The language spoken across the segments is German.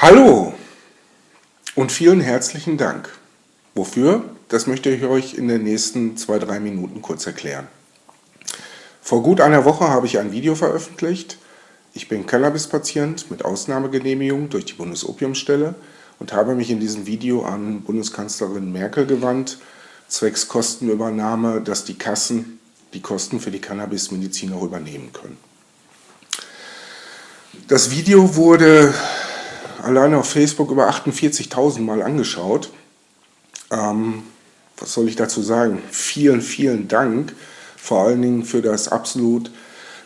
Hallo und vielen herzlichen Dank. Wofür? Das möchte ich euch in den nächsten zwei, drei Minuten kurz erklären. Vor gut einer Woche habe ich ein Video veröffentlicht. Ich bin Cannabis-Patient mit Ausnahmegenehmigung durch die Bundesopiumstelle und habe mich in diesem Video an Bundeskanzlerin Merkel gewandt, zwecks Kostenübernahme, dass die Kassen die Kosten für die Cannabis-Medizin auch übernehmen können. Das Video wurde alleine auf Facebook über 48.000 Mal angeschaut. Ähm, was soll ich dazu sagen? Vielen, vielen Dank, vor allen Dingen für das absolut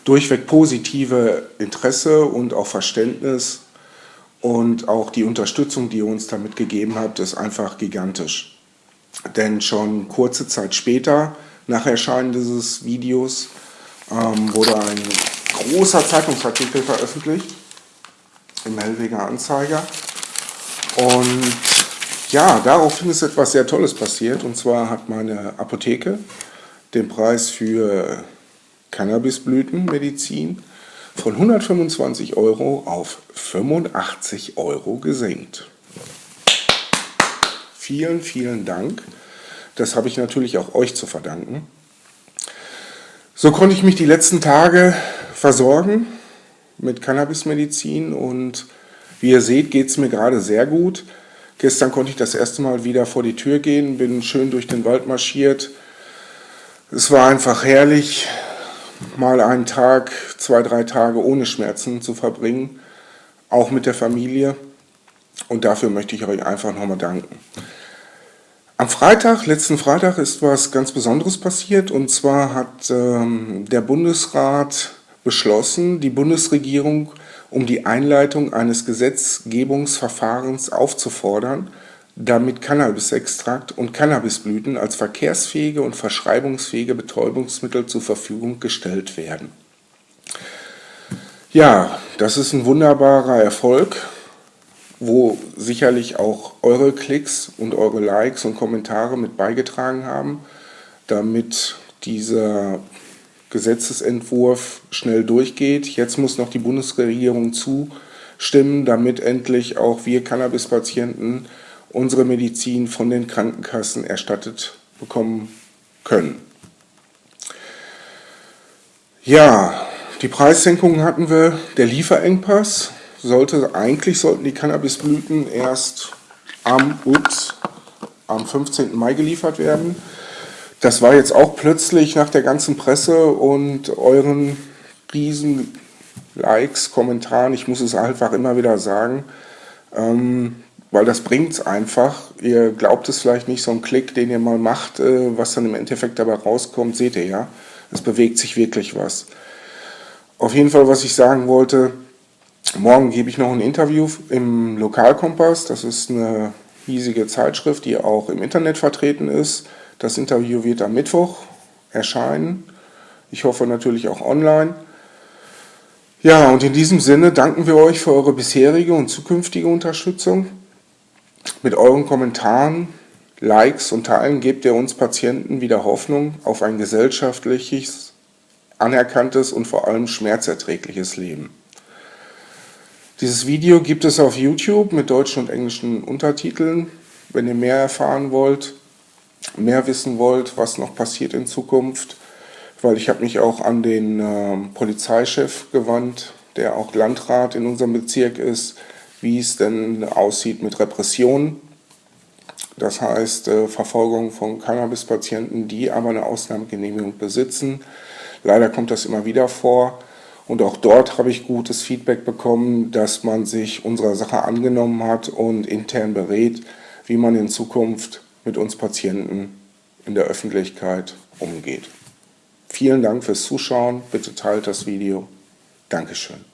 durchweg positive Interesse und auch Verständnis und auch die Unterstützung, die ihr uns damit gegeben habt, ist einfach gigantisch. Denn schon kurze Zeit später, nach Erscheinen dieses Videos, ähm, wurde ein großer Zeitungsartikel veröffentlicht im Hellweger Anzeiger. Und ja, daraufhin ist etwas sehr Tolles passiert. Und zwar hat meine Apotheke den Preis für Cannabisblütenmedizin von 125 Euro auf 85 Euro gesenkt. Vielen, vielen Dank. Das habe ich natürlich auch euch zu verdanken. So konnte ich mich die letzten Tage versorgen mit Cannabismedizin und wie ihr seht, geht es mir gerade sehr gut. Gestern konnte ich das erste Mal wieder vor die Tür gehen, bin schön durch den Wald marschiert. Es war einfach herrlich, mal einen Tag, zwei, drei Tage ohne Schmerzen zu verbringen, auch mit der Familie. Und dafür möchte ich euch einfach nochmal danken. Am Freitag, letzten Freitag, ist was ganz Besonderes passiert. Und zwar hat ähm, der Bundesrat beschlossen, die Bundesregierung um die Einleitung eines Gesetzgebungsverfahrens aufzufordern, damit Cannabisextrakt und Cannabisblüten als verkehrsfähige und verschreibungsfähige Betäubungsmittel zur Verfügung gestellt werden. Ja, das ist ein wunderbarer Erfolg, wo sicherlich auch eure Klicks und eure Likes und Kommentare mit beigetragen haben, damit dieser Gesetzesentwurf schnell durchgeht. Jetzt muss noch die Bundesregierung zustimmen, damit endlich auch wir Cannabispatienten unsere Medizin von den Krankenkassen erstattet bekommen können. Ja, die Preissenkungen hatten wir, der Lieferengpass sollte, eigentlich sollten die Cannabisblüten erst am, ups, am 15. Mai geliefert werden. Das war jetzt auch plötzlich nach der ganzen Presse und euren riesen Likes, Kommentaren, ich muss es einfach immer wieder sagen, ähm, weil das bringt es einfach. Ihr glaubt es vielleicht nicht, so ein Klick, den ihr mal macht, äh, was dann im Endeffekt dabei rauskommt, seht ihr ja. Es bewegt sich wirklich was. Auf jeden Fall, was ich sagen wollte, morgen gebe ich noch ein Interview im Lokalkompass. Das ist eine hiesige Zeitschrift, die auch im Internet vertreten ist. Das Interview wird am Mittwoch erscheinen. Ich hoffe natürlich auch online. Ja, und in diesem Sinne danken wir euch für eure bisherige und zukünftige Unterstützung. Mit euren Kommentaren, Likes und Teilen gebt ihr uns Patienten wieder Hoffnung auf ein gesellschaftliches, anerkanntes und vor allem schmerzerträgliches Leben. Dieses Video gibt es auf YouTube mit deutschen und englischen Untertiteln. Wenn ihr mehr erfahren wollt, mehr wissen wollt, was noch passiert in Zukunft, weil ich habe mich auch an den äh, Polizeichef gewandt, der auch Landrat in unserem Bezirk ist, wie es denn aussieht mit Repressionen. Das heißt äh, Verfolgung von Cannabispatienten, die aber eine Ausnahmegenehmigung besitzen. Leider kommt das immer wieder vor. Und auch dort habe ich gutes Feedback bekommen, dass man sich unserer Sache angenommen hat und intern berät, wie man in Zukunft mit uns Patienten in der Öffentlichkeit umgeht. Vielen Dank fürs Zuschauen. Bitte teilt das Video. Dankeschön.